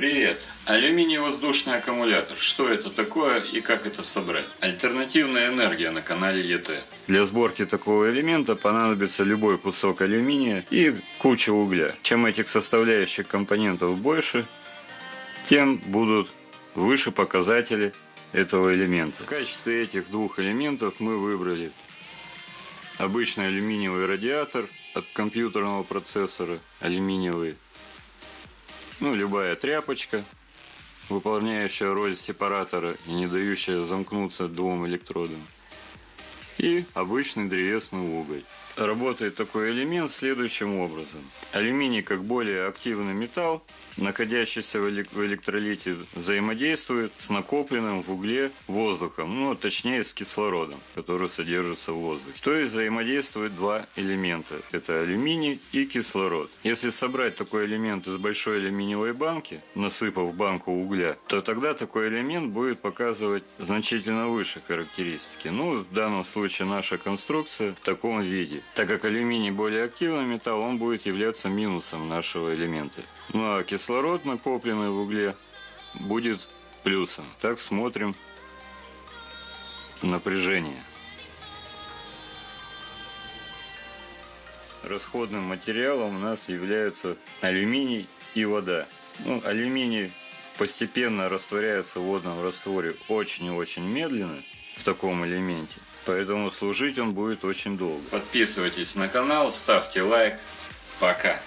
Привет! Алюминий воздушный аккумулятор. Что это такое и как это собрать? Альтернативная энергия на канале ЕТ. Для сборки такого элемента понадобится любой кусок алюминия и куча угля. Чем этих составляющих компонентов больше, тем будут выше показатели этого элемента. В качестве этих двух элементов мы выбрали обычный алюминиевый радиатор от компьютерного процессора, алюминиевый ну, любая тряпочка, выполняющая роль сепаратора и не дающая замкнуться двум электродам. И обычный древесный уголь. Работает такой элемент следующим образом. Алюминий, как более активный металл, находящийся в электролите, взаимодействует с накопленным в угле воздухом, ну, точнее с кислородом, который содержится в воздухе. То есть взаимодействуют два элемента. Это алюминий и кислород. Если собрать такой элемент из большой алюминиевой банки, насыпав банку угля, то тогда такой элемент будет показывать значительно выше характеристики. Ну, в данном случае наша конструкция в таком виде. Так как алюминий более активный металл, он будет являться минусом нашего элемента. Ну а кислород, накопленный в угле, будет плюсом. Так смотрим напряжение. Расходным материалом у нас являются алюминий и вода. Ну, алюминий постепенно растворяется в водном растворе очень и очень медленно в таком элементе. Поэтому служить он будет очень долго. Подписывайтесь на канал, ставьте лайк. Пока.